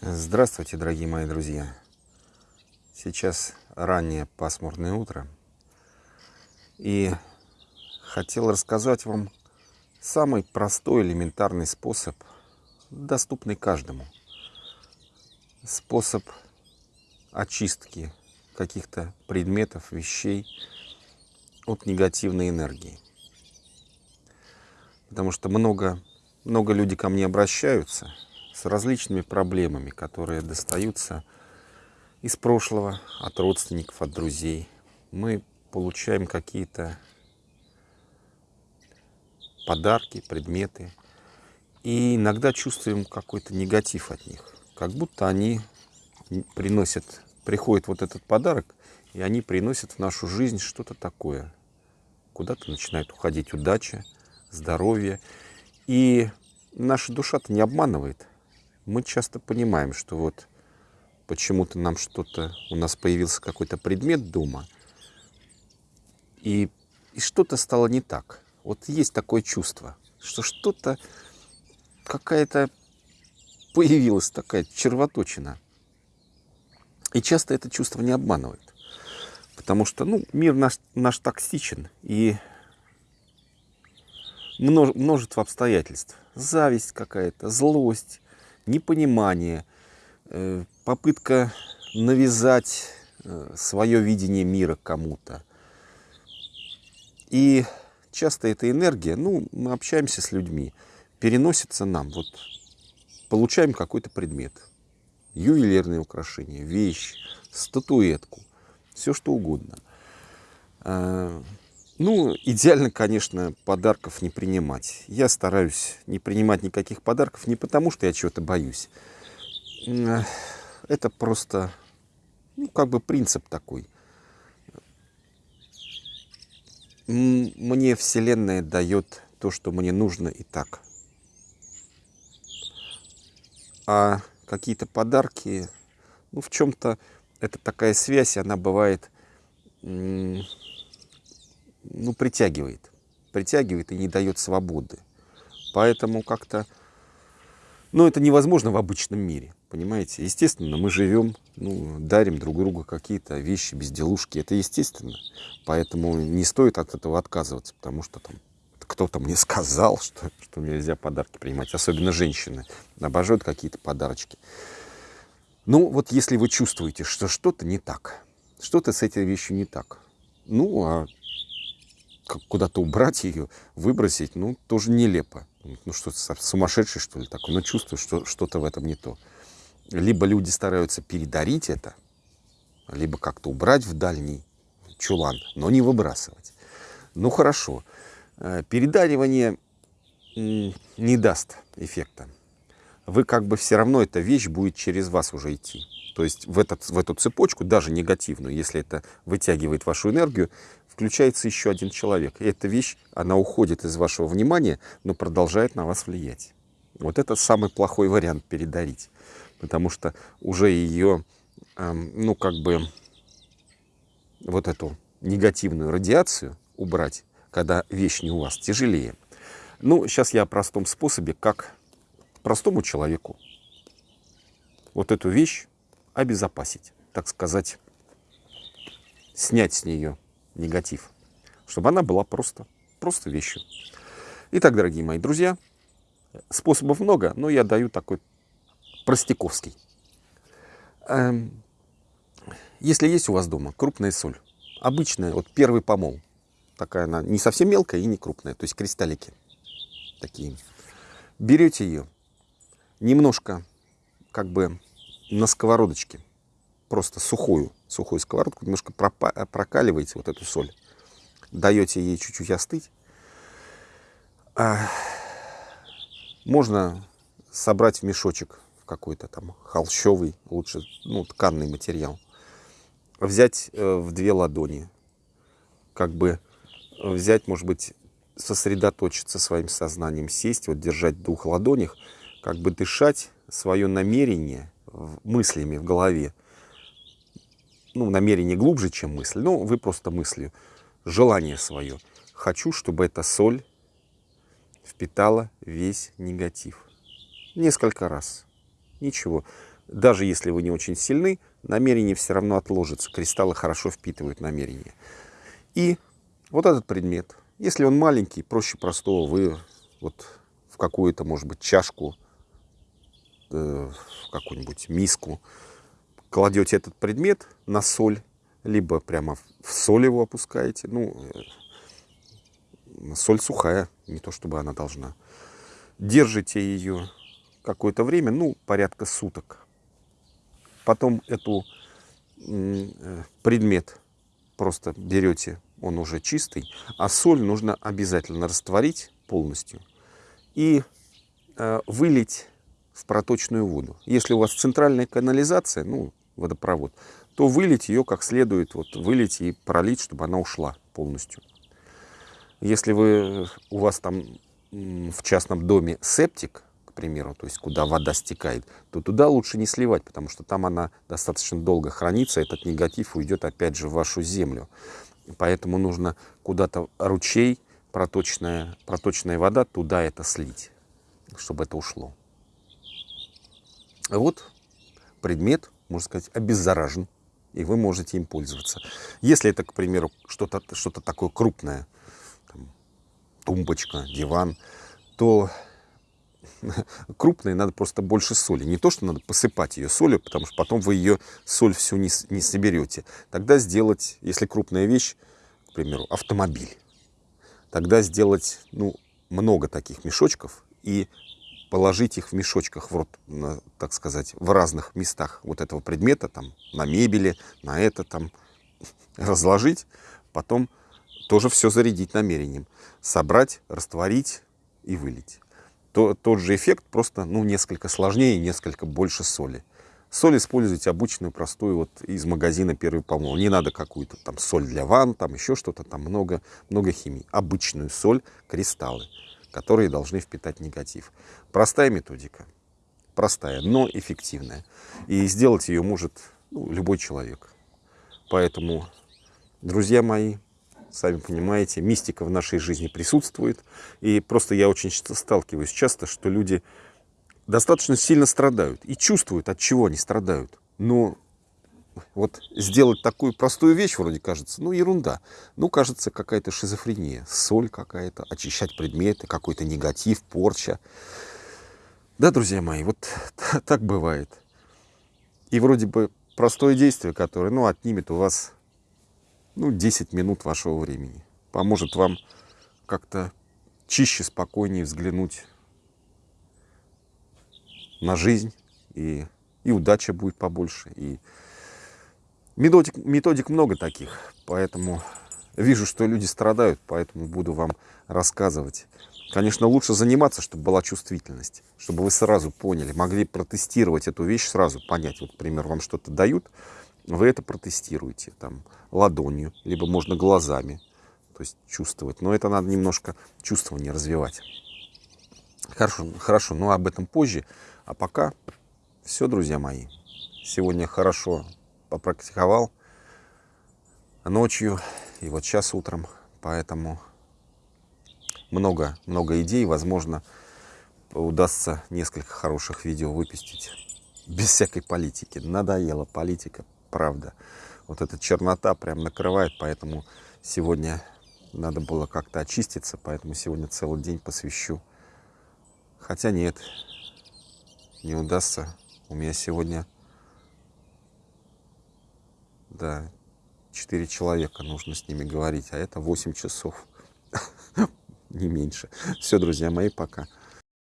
Здравствуйте, дорогие мои друзья! Сейчас раннее пасмурное утро. И хотел рассказать вам самый простой, элементарный способ, доступный каждому. Способ очистки каких-то предметов, вещей от негативной энергии. Потому что много, много людей ко мне обращаются – различными проблемами, которые достаются из прошлого, от родственников, от друзей. Мы получаем какие-то подарки, предметы, и иногда чувствуем какой-то негатив от них, как будто они приносят, приходит вот этот подарок, и они приносят в нашу жизнь что-то такое. Куда-то начинает уходить удача, здоровье. И наша душа-то не обманывает мы часто понимаем, что вот почему-то нам что-то, у нас появился какой-то предмет дома, и, и что-то стало не так. Вот есть такое чувство, что что-то, какая-то появилась такая червоточина. И часто это чувство не обманывает. Потому что ну, мир наш, наш токсичен, и множество обстоятельств. Зависть какая-то, злость, непонимание, э, попытка навязать э, свое видение мира кому-то. И часто эта энергия, ну, мы общаемся с людьми, переносится нам. Вот получаем какой-то предмет, ювелирное украшение, вещь, статуэтку, все что угодно. Э, ну, идеально, конечно, подарков не принимать. Я стараюсь не принимать никаких подарков не потому, что я чего-то боюсь. Это просто, ну, как бы принцип такой. Мне Вселенная дает то, что мне нужно и так. А какие-то подарки, ну, в чем-то это такая связь, она бывает ну, притягивает. Притягивает и не дает свободы. Поэтому как-то, ну, это невозможно в обычном мире, понимаете? Естественно, мы живем, ну, дарим друг другу какие-то вещи, безделушки. Это естественно. Поэтому не стоит от этого отказываться, потому что там кто-то мне сказал, что, что нельзя подарки принимать. Особенно женщины обожают какие-то подарочки. Ну, вот если вы чувствуете, что что-то не так, что-то с этой вещью не так, ну, а куда-то убрать ее, выбросить, ну, тоже нелепо. Ну, что сумасшедший, что ли, такой. Но чувствую, что что-то в этом не то. Либо люди стараются передарить это, либо как-то убрать в дальний чулан, но не выбрасывать. Ну, хорошо. Э, передаривание не даст эффекта. Вы как бы все равно эта вещь будет через вас уже идти. То есть в, этот, в эту цепочку, даже негативную, если это вытягивает вашу энергию, включается еще один человек. И эта вещь, она уходит из вашего внимания, но продолжает на вас влиять. Вот это самый плохой вариант передарить. Потому что уже ее, эм, ну как бы, вот эту негативную радиацию убрать, когда вещь не у вас, тяжелее. Ну, сейчас я о простом способе, как простому человеку вот эту вещь обезопасить, так сказать, снять с нее негатив, чтобы она была просто, просто вещью. Итак, дорогие мои друзья, способов много, но я даю такой простяковский. Эм, если есть у вас дома крупная соль, обычная, вот первый помол, такая она не совсем мелкая и не крупная, то есть кристаллики такие. Берете ее, немножко как бы на сковородочке, просто сухую, сухую сковородку, немножко прокаливаете вот эту соль, даете ей чуть-чуть остыть. А, можно собрать в мешочек какой-то там холщовый, лучше, ну, тканный материал. Взять э, в две ладони, как бы взять, может быть, сосредоточиться своим сознанием, сесть, вот держать в двух ладонях, как бы дышать свое намерение мыслями в голове, ну, намерение глубже, чем мысль, но вы просто мыслью, желание свое. Хочу, чтобы эта соль впитала весь негатив. Несколько раз. Ничего. даже если вы не очень сильны, намерение все равно отложится. Кристаллы хорошо впитывают намерение. И вот этот предмет, если он маленький, проще простого, вы вот в какую-то, может быть, чашку, э, в какую-нибудь миску кладете этот предмет на соль, либо прямо в соль его опускаете. Ну, э, соль сухая, не то чтобы она должна. Держите ее какое-то время, ну, порядка суток. Потом эту э, предмет просто берете, он уже чистый, а соль нужно обязательно растворить полностью и э, вылить в проточную воду. Если у вас центральная канализация, ну, водопровод, то вылить ее как следует, вот вылить и пролить, чтобы она ушла полностью. Если вы, у вас там в частном доме септик, к примеру, то есть куда вода стекает, то туда лучше не сливать, потому что там она достаточно долго хранится, этот негатив уйдет опять же в вашу землю. Поэтому нужно куда-то ручей, проточная, проточная вода, туда это слить, чтобы это ушло. Вот предмет, можно сказать, обеззаражен, и вы можете им пользоваться. Если это, к примеру, что-то что, -то, такое крупное, там, тумбочка, диван, то крупные надо просто больше соли. Не то, что надо посыпать ее солью, потому что потом вы ее соль всю не, не соберете. Тогда сделать, если крупная вещь, к примеру, автомобиль, тогда сделать ну, много таких мешочков и положить их в мешочках, в рот, на, так сказать, в разных местах вот этого предмета, там, на мебели, на это там, разложить, потом тоже все зарядить намерением. Собрать, растворить и вылить. То, тот же эффект, просто ну, несколько сложнее, несколько больше соли. Соль используйте обычную, простую, вот из магазина первый помол. Не надо какую-то там соль для ванн, там еще что-то, там много, много химии. Обычную соль, кристаллы которые должны впитать негатив. Простая методика, простая, но эффективная. И сделать ее может ну, любой человек. Поэтому, друзья мои, сами понимаете, мистика в нашей жизни присутствует. И просто я очень сталкиваюсь часто, что люди достаточно сильно страдают и чувствуют, от чего они страдают. Но вот сделать такую простую вещь, вроде кажется, ну, ерунда. Ну, кажется, какая-то шизофрения, соль какая-то, очищать предметы, какой-то негатив, порча. Да, друзья мои, вот так бывает. И вроде бы простое действие, которое, ну, отнимет у вас, ну, 10 минут вашего времени. Поможет вам как-то чище, спокойнее взглянуть на жизнь, и, и удача будет побольше, и Методик, методик много таких, поэтому вижу, что люди страдают, поэтому буду вам рассказывать. Конечно, лучше заниматься, чтобы была чувствительность, чтобы вы сразу поняли, могли протестировать эту вещь сразу, понять. Вот, например, вам что-то дают, вы это протестируете там ладонью, либо можно глазами, то есть чувствовать. Но это надо немножко чувствование развивать. Хорошо, хорошо, но об этом позже. А пока все, друзья мои. Сегодня хорошо попрактиковал ночью и вот сейчас утром. Поэтому много, много идей. Возможно, удастся несколько хороших видео выпустить. Без всякой политики. Надоела политика, правда. Вот эта чернота прям накрывает, поэтому сегодня надо было как-то очиститься, поэтому сегодня целый день посвящу. Хотя нет, не удастся. У меня сегодня да, четыре человека нужно с ними говорить, а это 8 часов, не меньше. Все, друзья мои, пока.